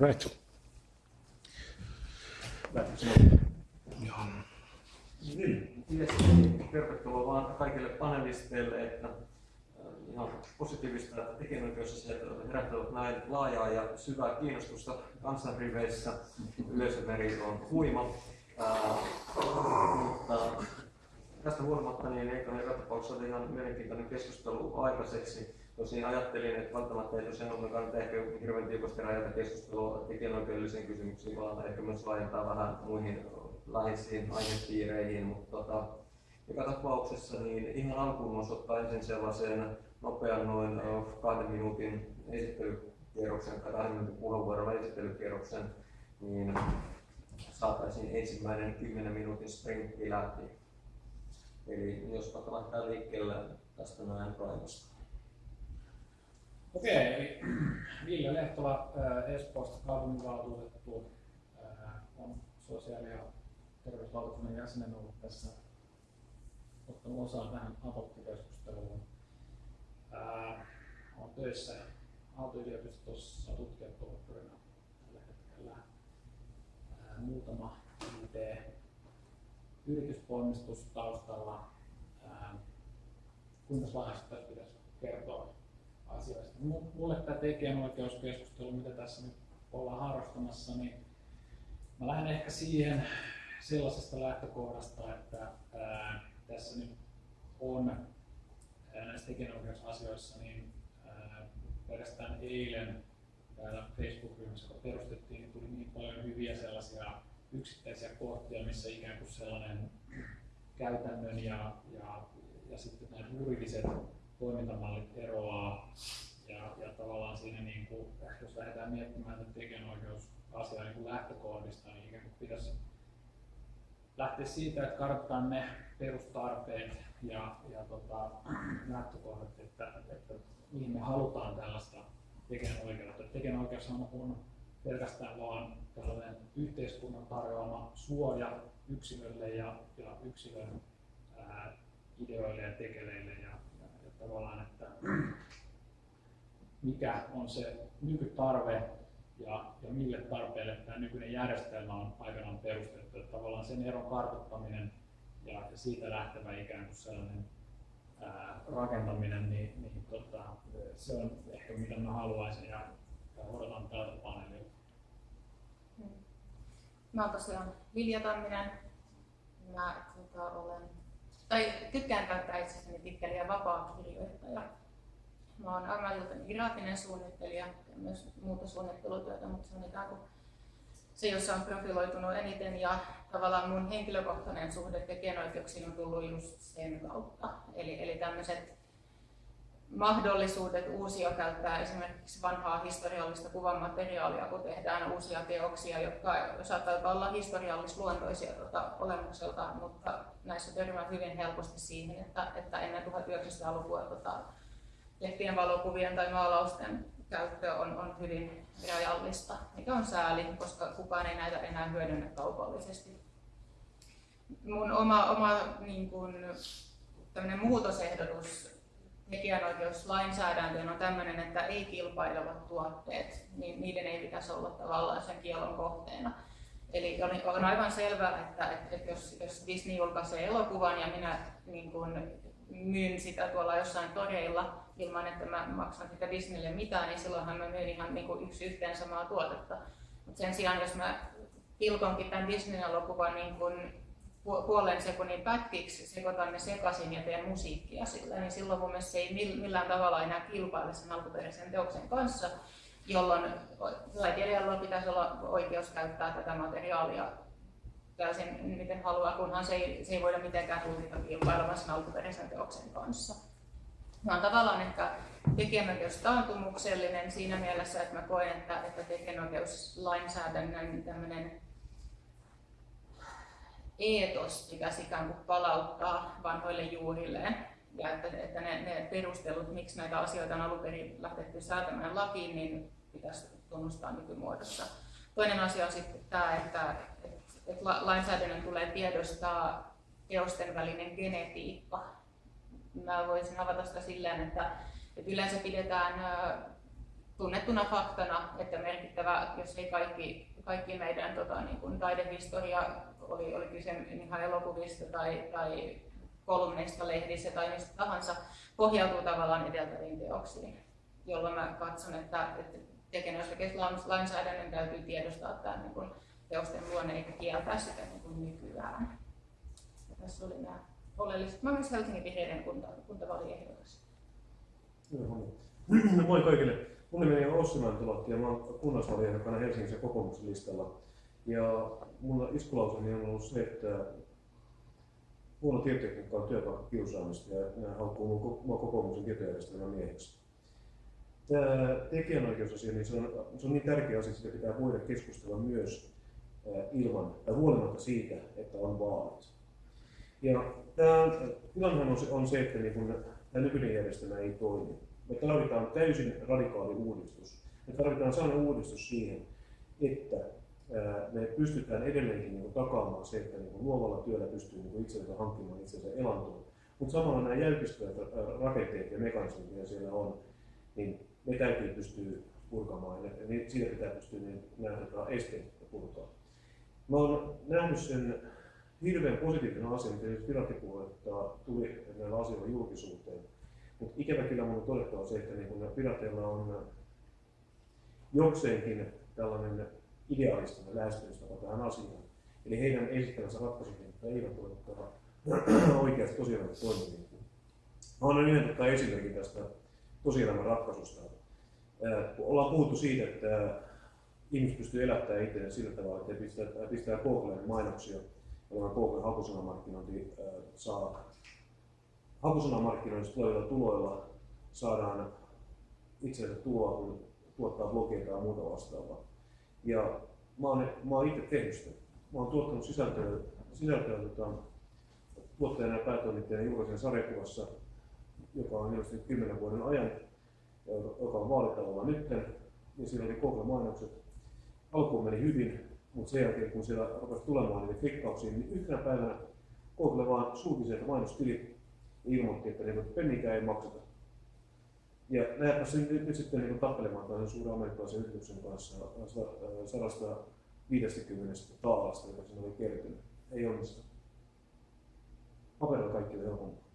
Right. Joo. Niin, tervetuloa vaan kaikille panelisteille, että ihan positiivista, että tekijänoikeusasiat herättävät näin laajaa ja syvää kiinnostusta kansanriveissä. Yleisömeri on huima. Ää, mutta tästä huolimatta niin eikö joka tapauksessa ihan mielenkiintoinen keskustelu aikaiseksi. Tosin ajattelin, että välttämättä ei tosiaan kannata ehkä hirveän tiukasti rajata keskustelua tekijänoikeudellisiin kysymyksiin, vaan ehkä myös laajentaa vähän muihin läheisiin aihepiireihin, mutta tota, joka tapauksessa niin ihan alkuun voisi ottaa ensin sellaisen nopean noin kahden minuutin esittelykierroksen kahden minuutin puheenvuoron esittelykierroksen, niin saataisiin ensimmäinen 10 minuutin sprintti läpi. Eli jos vaikka laittaa liikkeelle tästä näin Raimosta. Okei, eli Ville Lehtola Espoosta kaupunginvaltuutettu on sosiaali- ja terveyslautakunnan jäsenen ollut tässä ottanut osaa tähän aborttikeskusteluun. Olen töissä Aalto-yliopistossa tutkijatohtorina tällä hetkellä. Muutama IT-yritysponnistus taustalla. Kuinka laajasti pitäisi kertoa asioista? Mulle tämä tekijänoikeuskeskustelu, mitä tässä nyt ollaan harrastamassa, niin mä lähden ehkä siihen sellaisesta lähtökohdasta, että ää, tässä nyt on ää, näissä tekijänoikeusasioissa niin ää, pelkästään eilen täällä Facebook-ryhmässä, kun perustettiin, niin tuli niin paljon hyviä sellaisia yksittäisiä kohtia, missä ikään kuin sellainen käytännön ja, ja, ja sitten nämä juridiset toimintamallit eroaa. Ja, ja tavallaan siinä, niin kuin, jos lähdetään miettimään tätä tekijänoikeusasiaa niin lähtökohdista, niin ikään kuin pitäisi lähteä siitä, että kartoitetaan ne perustarpeet ja, ja tota, lähtökohdat, että, että mihin me halutaan tällaista tekijänoikeutta. Tekijänoikeus on pelkästään vaan tällainen yhteiskunnan tarjoama suoja yksilölle ja, ja yksilön ää, ideoille ja tekeleille ja tavallaan, että mikä on se nykytarve ja, ja mille tarpeelle tämä nykyinen järjestelmä on aikanaan perustettu. Että tavallaan sen eron kartoittaminen ja, ja siitä lähtevä ikään kuin sellainen ää, rakentaminen, niin, niin tota, se on ehkä mitä mä haluaisin ja, ja odotan tältä paneelilta. Hmm. Mä oon tosiaan Vilja Tamminen. Mä tota, olen, tai tykkään käyttää itsestäni titteliä vapaa kirjoittaja Mä oon ammatiltani graafinen suunnittelija ja myös muuta suunnittelutyötä, mutta se on ikään kuin se, jossa on profiloitunut eniten ja tavallaan mun henkilökohtainen suhde tekijänoikeuksiin on tullut just sen kautta. Eli, eli tämmöiset mahdollisuudet uusia käyttää esimerkiksi vanhaa historiallista kuvamateriaalia, kun tehdään uusia teoksia, jotka saattavat olla historiallisluontoisia tuota, olemukselta, mutta näissä törmää hyvin helposti siihen, että, että ennen 1900-lukua tuota, lehtien valokuvien tai maalausten käyttö on, on hyvin rajallista, mikä on sääli, koska kukaan ei näitä enää hyödynnä kaupallisesti. Mun oma, oma niin kun, muutosehdotus tekijänoikeuslainsäädäntöön on tämmöinen, että ei kilpailevat tuotteet, niin niiden ei pitäisi olla tavallaan sen kielon kohteena. Eli on aivan selvää, että, että jos, jos Disney julkaisee elokuvan ja minä niin kun, myyn sitä tuolla jossain toreilla ilman, että mä maksan sitä Disneylle mitään, niin silloinhan mä myyn ihan niin kuin yksi yhteen samaa tuotetta. Mutta sen sijaan, jos mä pilkonkin tämän Disney-elokuvan niin puolen sekunnin pätkiksi, sekoitan ne sekaisin ja teen musiikkia sillä, niin silloin mun mielestä se ei millään tavalla enää kilpaile sen alkuperäisen teoksen kanssa, jolloin taiteilijalla pitäisi olla oikeus käyttää tätä materiaalia täysin miten haluaa, kunhan se ei, se ei voida mitenkään tulkita kilpailemaan sen alkuperäisen teoksen kanssa. Mä oon tavallaan ehkä tekijänoikeus taantumuksellinen siinä mielessä, että mä koen, että, että tekijänoikeuslainsäädännön tämmöinen eetos pitäisi ikään kuin palauttaa vanhoille juurilleen. Ja että, että ne, ne perustelut, miksi näitä asioita on alun perin lähdetty säätämään lakiin, niin pitäisi tunnustaa nykymuodossa. Toinen asia on sitten tämä, että, että lainsäädännön tulee tiedostaa teosten välinen genetiikka. Mä voisin avata sitä silleen, että, että yleensä pidetään tunnettuna faktana, että merkittävä, jos ei kaikki, kaikki meidän tota, niin kuin taidehistoria, oli, oli kyse ihan elokuvista tai, tai kolumneista lehdissä tai mistä tahansa, pohjautuu tavallaan edeltäviin teoksiin, jolloin mä katson, että, että tekijänoikeuslainsäädännön täytyy tiedostaa tämä niin kuin teosten luonne eikä kieltää sitä niin kuin nykyään. Ja tässä oli nämä oleelliset. Mä myös Helsingin vihreiden kunta, kuntavaaliehdokas. Moi kaikille. Mun nimeni on Ossi Mäntylahti ja mä oon kunnallisvaaliehdokkaana Helsingin kokoomuksen listalla. Ja mulla iskulauseni on ollut se, että huono tietotekniikka on työpaikka kiusaamista ja nämä haukkuu mua kokoomuksen tietojärjestelmän mieheksi. Tämä tekijänoikeusasia, niin se on, se on niin tärkeä asia, että sitä pitää voida keskustella myös ilman tai huolimatta siitä, että on vaalit. Ja tämä tilannehan on se, on se että niin kun tämä nykyinen järjestelmä ei toimi. Me tarvitaan täysin radikaali uudistus. Me tarvitaan sellainen uudistus siihen, että me pystytään edelleenkin niin takaamaan se, että niin luovalla työllä pystyy niin itsensä hankkimaan itsensä elantoon. Mutta samalla nämä jäykistyvät rakenteet ja mekanismit, mitä siellä on, niin ne täytyy pystyä purkamaan ja siitä pitää pystyä niin, nämä esteet purkaa. Mä oon nähnyt sen hirveän positiivinen asia, miten pirattipuoletta tuli näillä asioilla julkisuuteen. Mutta ikävä kyllä mun on todettava se, että niin pirateilla on jokseenkin tällainen idealistinen lähestymistapa tähän asiaan. Eli heidän esittämänsä ratkaisut eivät ole oikeasti tosiaan toimivia. Mä annan yhden tota esimerkin tästä tosielämän ratkaisusta. Ollaan puhuttu siitä, että ihmiset pystyy elättämään itseään sillä tavalla, että pistää, pistää Googleen mainoksia, jolloin Google hakusanamarkkinointi saa hakusanamarkkinoinnista tulevilla tuloilla saadaan itselle tuloa, kun tuottaa blogeita ja muuta vastaavaa. Ja mä oon, mä oon itse tehnyt sitä. Mä oon tuottanut sisältöä, sisältöä tota, tuottajana ja päätoimittajana julkaisen sarjakuvassa, joka on ilmestynyt 10 vuoden ajan, joka on vaalitalolla nyt. Ja siinä oli Google-mainokset. Alkuun meni hyvin, mutta sen jälkeen kun siellä rupesi tulemaan niitä klikkauksia, niin yhtenä päivänä Google vaan sulki sieltä mainostilit ilmoitti, että niin, pennikään ei makseta. Ja lähdetään nyt, nyt sitten niin tappelemaan tämän suuren amerikkalaisen yrityksen kanssa 150 taalasta, joka sinne oli kertynyt. Ei onnistu. Paperilla kaikki on helpompaa.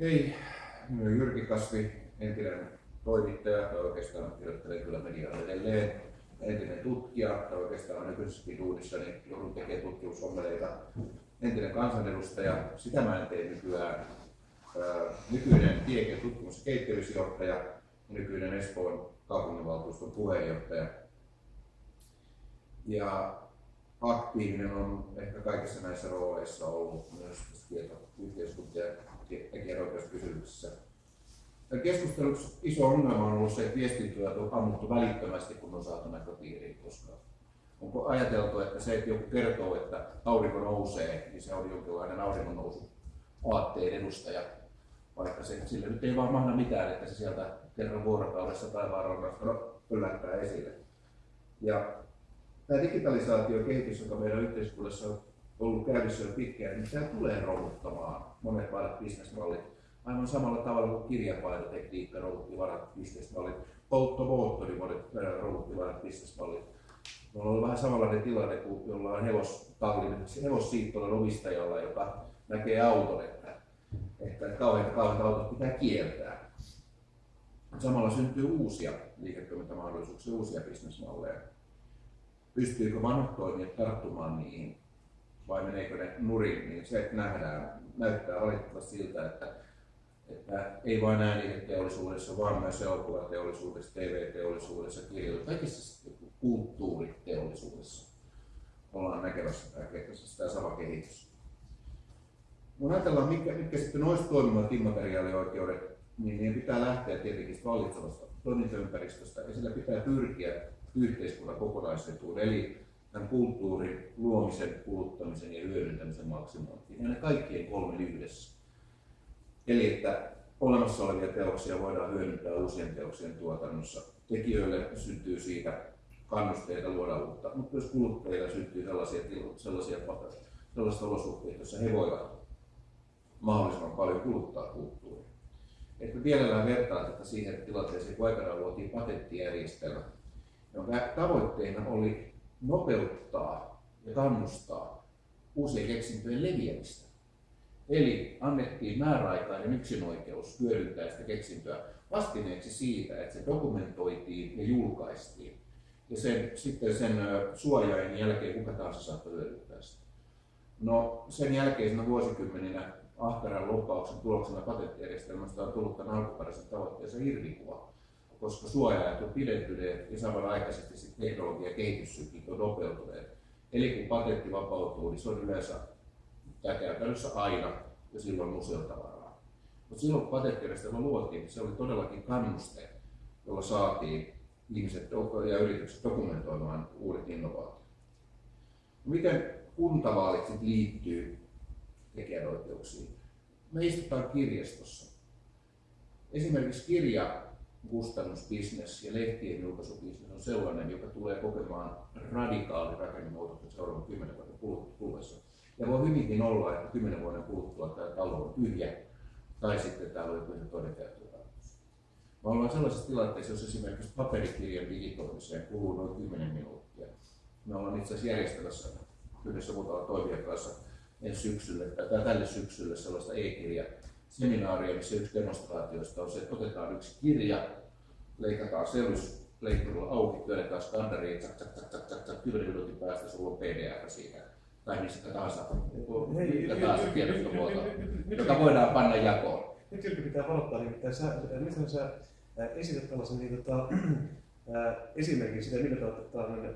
Hei, Jyrki Kasvi, entinen toimittaja, oikeastaan kirjoittelen kyllä mediaa edelleen, entinen tutkija, tai oikeastaan nykyisessäkin duunissa, niin joudun tekemään tutkimusommeleita entinen kansanedustaja, sitä mä en tee nykyään. Nykyinen Tieken tutkimus- ja nykyinen Espoon kaupunginvaltuuston puheenjohtaja. Ja aktiivinen on ehkä kaikissa näissä rooleissa ollut myös tietoyhteiskunta- ja tekijänoikeuskysymyksissä. Keskustelussa iso ongelma on ollut se, että viestintöä on ammuttu välittömästi, kun on saatu näköpiiriin, koska onko ajateltu, että se, että joku kertoo, että aurinko nousee, niin se on jonkinlainen auringon nousu aatteen edustaja, vaikka se, sille nyt ei vaan mahda mitään, että se sieltä kerran vuorokaudessa taivaanrannasta yllättää esille. Ja tämä digitalisaatio kehitys, joka meidän yhteiskunnassa on ollut käynnissä jo pitkään, niin tämä tulee romuttamaan monet vanhat bisnesmallit. Aivan samalla tavalla kuin kirjapainotekniikka vanhat bisnesmallit, polttomoottori monet romutti vanhat bisnesmallit on ollut vähän samanlainen tilanne kuin jollain hevostallin, hevossiittolan omistajalla, joka näkee auton, että, että kauheita, kauheita autot pitää kieltää. Samalla syntyy uusia liiketoimintamahdollisuuksia, uusia bisnesmalleja. Pystyykö vanhat toimijat tarttumaan niihin vai meneekö ne nurin, niin se nähdään, näyttää valitettavasti siltä, että, että ei vain ääniheteollisuudessa, vaan myös elokuvateollisuudessa, TV-teollisuudessa, kirjoituksessa, kaikissa kulttuuriteollisuudessa ollaan näkemässä tämä, tämä sama kehitys. Kun ajatellaan, mitkä, mitkä sitten olisi toimivat immateriaalioikeudet, niin niiden pitää lähteä tietenkin vallitsevasta toimintaympäristöstä ja sillä pitää pyrkiä yhteiskunnan kokonaisetuun, eli tämän kulttuurin luomisen, kuluttamisen ja hyödyntämisen maksimointiin. Ja ne kaikkien kolme yhdessä. Eli että olemassa olevia teoksia voidaan hyödyntää uusien teoksien tuotannossa. Tekijöille syntyy siitä kannusteita luoda uutta, mutta myös kuluttajille syntyy sellaisia, sellaisia, sellaisia olosuhteita, joissa he voivat mahdollisimman paljon kuluttaa kulttuuria. että mielellään vertaa tätä siihen tilanteeseen, kun aikanaan luotiin patenttijärjestelmä, jonka tavoitteena oli nopeuttaa ja kannustaa uusien keksintöjen leviämistä. Eli annettiin määräaikainen yksinoikeus hyödyntää sitä keksintöä vastineeksi siitä, että se dokumentoitiin ja julkaistiin. Ja sen, sitten sen suojain jälkeen kuka tahansa saattoi hyödyntää sitä. No sen jälkeisenä vuosikymmeninä ahkeran loppauksen tuloksena patenttijärjestelmästä on tullut tämän alkuperäisen tavoitteeseen irvikuva, koska suojaajat on pidentyneet ja samanaikaisesti teknologia- ja kehityssyklit on nopeutuneet. Eli kun patentti vapautuu, niin se on yleensä ja käytännössä aina ja silloin museotavaraa. Mutta silloin kun patenttijärjestelmä luotiin, se oli todellakin kannuste, jolla saatiin ihmiset ja yritykset dokumentoimaan uudet innovaatiot. Miten kuntavaalit sitten liittyy tekijänoikeuksiin? Me istutaan kirjastossa. Esimerkiksi kirja kustannusbisnes ja lehtien julkaisubisnes on sellainen, joka tulee kokemaan radikaali rakennemuutoksen seuraavan kymmenen vuoden kuluessa. Ja voi hyvinkin olla, että kymmenen vuoden kuluttua tämä talo on tyhjä, tai sitten täällä on joku ihan käyttötarkoitus. Me ollaan sellaisessa tilanteessa, jos esimerkiksi paperikirjan digitoimiseen kuluu noin 10 minuuttia. Me ollaan itse asiassa järjestämässä yhdessä muutaman toimijan kanssa ensi syksylle, tai tälle syksylle sellaista e-kirja seminaaria, missä yksi demonstraatioista on se, että otetaan yksi kirja, leikataan sellusleikkurilla auki, työnnetään tsak, tsak, tsak, tsak, tsak, tsak, 10 minuutin päästä sulla on PDF siitä, tai mistä tahansa, mikä tahansa tiedostomuoto, joka voidaan panna jakoon. Nyt Jyrki pitää varoittaa, nimittäin sä, miten sä esität tällaisen niin, tota, esimerkin siitä, millä tavalla tällainen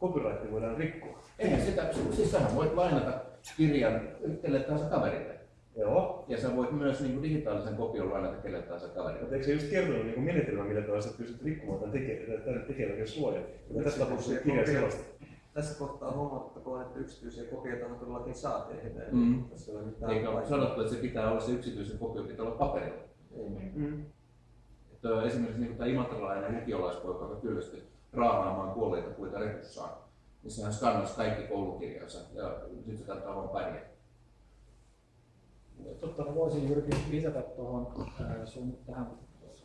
copyright voidaan rikkoa. Eihän sitä, siis sähän voit lainata kirjan kelle tahansa kaverille. Joo. Ja sä voit myös niin kuin digitaalisen kopion lainata kelle tahansa kaverille. Mutta eikö se just kertonut niin menetelmä, millä tavalla sä pystyt rikkomaan tämän tekijän, suojan? Tässä tapauksessa kirja sellaista. Tässä kohtaa huomattakoon, että yksityisiä kopioita on todellakin saa tehdä. Mm. Tässä ei ole mitään Eikä ole sanottu, että se pitää olla se yksityisen kopio, pitää olla paperilla. Mm. Että esimerkiksi niin tämä imatralainen lukiolaispoika, joka kyllästyi raahaamaan kuolleita puita repussaan, niin sehän skannasi kaikki koulukirjansa ja sitten se kannattaa vaan pärjää. Totta, mä voisin Jyrki lisätä tuohon sun tähän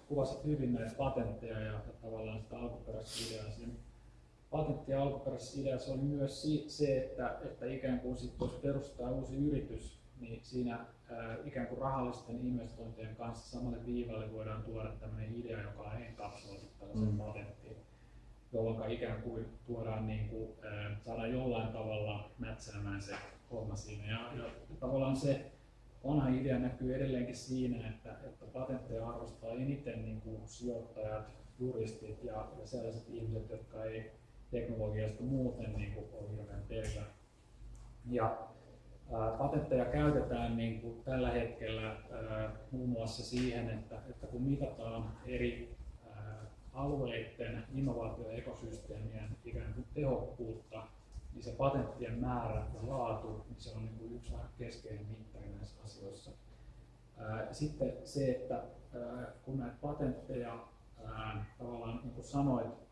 kuvasit hyvin näitä patentteja ja, ja tavallaan sitä alkuperäistä ideaa. Siinä patentti ja alkuperäisessä ideassa oli myös se, että, että ikään kuin sit, jos perustetaan uusi yritys, niin siinä ää, ikään kuin rahallisten investointien kanssa samalle viivalle voidaan tuoda tämmöinen idea, joka on enkapsuloitu tällaisen Mm. patenttiin jolloin ikään kuin tuodaan, niin kuin, ää, saadaan jollain tavalla mätsäämään se homma siinä. Ja, ja tavallaan se vanha idea näkyy edelleenkin siinä, että, että patentteja arvostaa eniten niin kuin sijoittajat, juristit ja, ja sellaiset ihmiset, jotka ei teknologiasta muuten niin kuin, ole hirveän perillä. Ja ää, patentteja käytetään niin kuin tällä hetkellä ää, muun muassa siihen, että, että kun mitataan eri ää, alueiden innovaatioekosysteemien ikään kuin tehokkuutta, niin se patenttien määrä ja laatu, niin se on niin kuin yksi keskeinen mittari näissä asioissa. Sitten se, että kun näitä patentteja tavallaan niin kuin sanoit,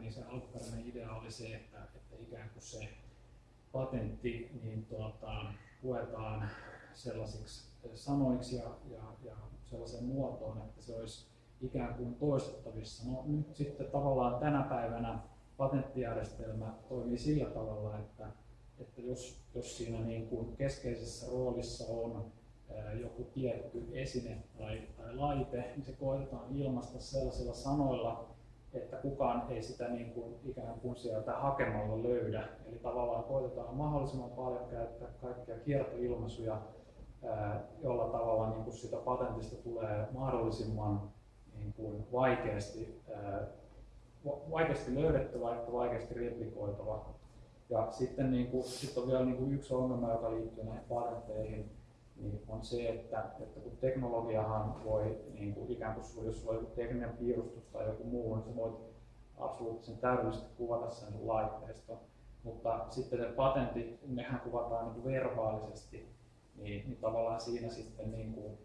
niin se alkuperäinen idea oli se, että, että ikään kuin se patentti niin tuota, luetaan sellaisiksi sanoiksi ja, ja, ja sellaiseen muotoon, että se olisi ikään kuin toistettavissa. No nyt sitten tavallaan tänä päivänä patenttijärjestelmä toimii sillä tavalla, että, että jos, jos siinä niin kuin keskeisessä roolissa on joku tietty esine tai, tai laite, niin se koetetaan ilmaista sellaisilla sanoilla, että kukaan ei sitä niin kuin ikään kuin sieltä hakemalla löydä. Eli tavallaan koetetaan mahdollisimman paljon käyttää kaikkia kiertoilmaisuja, jolla tavalla niin kuin sitä patentista tulee mahdollisimman niin kuin vaikeasti, vaikeasti löydettävä että vaikeasti replikoitava. Ja sitten niin kuin, sit on vielä niin kuin yksi ongelma, joka liittyy näihin patentteihin, niin on se, että, että kun teknologiahan voi niin kuin ikään kuin jos sulla on joku tekninen piirustus tai joku muu, niin sä voit absoluuttisen täydellisesti kuvata sen sun. Mutta sitten ne patentit, nehän kuvataan niin kuin verbaalisesti, niin, niin tavallaan siinä sitten niin kuin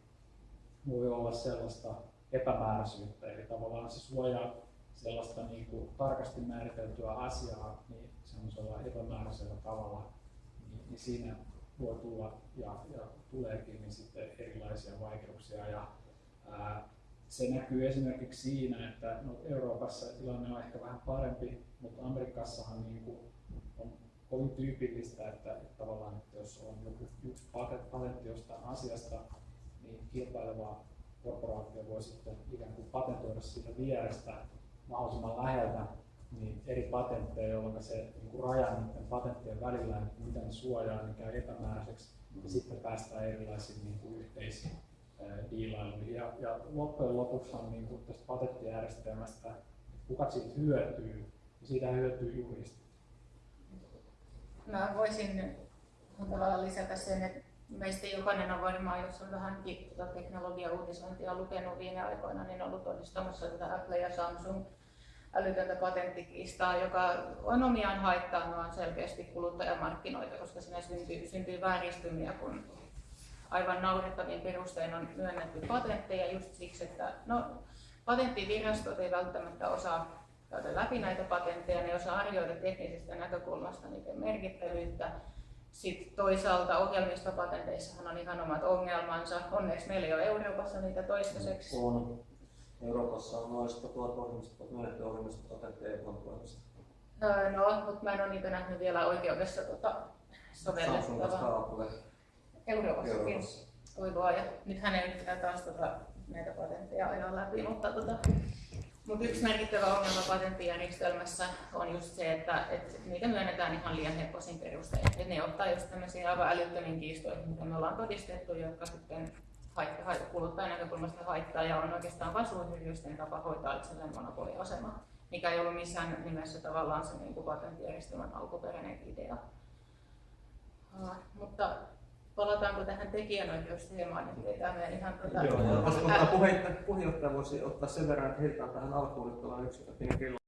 voi olla sellaista epämääräisyyttä, eli tavallaan se suojaa sellaista niin kuin tarkasti määriteltyä asiaa niin semmoisella epämääräisellä tavalla, niin, niin siinä voi tulla ja, ja tuleekin niin sitten erilaisia vaikeuksia. Ja, Ää, se näkyy esimerkiksi siinä, että no Euroopassa tilanne on ehkä vähän parempi, mutta Amerikassahan niin kuin on kovin tyypillistä, että, että tavallaan, että jos on joku yksi patent- patentti jostain asiasta, niin kilpaileva korporaatio voi sitten ikään kuin patentoida siitä vierestä mahdollisimman läheltä niin eri patentteja, jolloin se niin kuin raja niiden patenttien välillä, että mitä ne suojaa, niin käy epämääräiseksi ja sitten päästään erilaisiin niin kuin yhteisiin diilailuihin. Ja, ja loppujen lopuksi on niin kuin tästä patenttijärjestelmästä, että kuka siitä hyötyy, niin siitä hyötyy juristit. Mä voisin tavallaan lisätä sen, että meistä jokainen on varmaan, jos on vähän tuota teknologia-uutisointia lukenut viime aikoina, niin ollut todistamassa tätä Apple ja Samsung älytöntä patenttikiistaa, joka on omiaan haittaamaan selkeästi kuluttajamarkkinoita, koska siinä syntyy, syntyy vääristymiä, kun aivan naurettavin perustein on myönnetty patentteja just siksi, että no, patenttivirastot ei välttämättä osaa käydä läpi näitä patentteja, ne osaa arvioida teknisestä näkökulmasta niiden merkittävyyttä. Sitten toisaalta ohjelmistopatenteissahan on ihan omat ongelmansa. Onneksi meillä ei ole Euroopassa niitä toistaiseksi. On. Euroopassa on noin 100 000 ohjelmisto, myönnetty ohjelmistopatentteja Applen toimesta. Öö, No, mutta mä en ole niitä nähnyt vielä oikeudessa tota, sovellettavaa. Euroopassakin. Euroopassa. Oi luoja. Nythän ei pitää taas tota, näitä patentteja ajaa läpi, mutta tota, mutta yksi merkittävä ongelma patenttijärjestelmässä on just se, että, että niitä myönnetään ihan liian hepposin perustein. Että ne ottaa just tämmöisiä aivan älyttömiin kiistoihin, mitä me ollaan todistettu, jotka sitten haitta, haitta, kuluttajan näkökulmasta haittaa ja on oikeastaan vain suuryritysten tapa hoitaa itselleen monopoliasema, mikä ei ollut missään nimessä tavallaan se niin patenttijärjestelmän alkuperäinen idea. Uh, mutta palataanko tähän tekijänoikeusteemaan, niin pidetään me ihan tota, Joo, jos ottaa puheenjohtaja, puheenjohtaja voisi ottaa sen verran, että heitetään tähän alkuun tällainen yksittäinen kello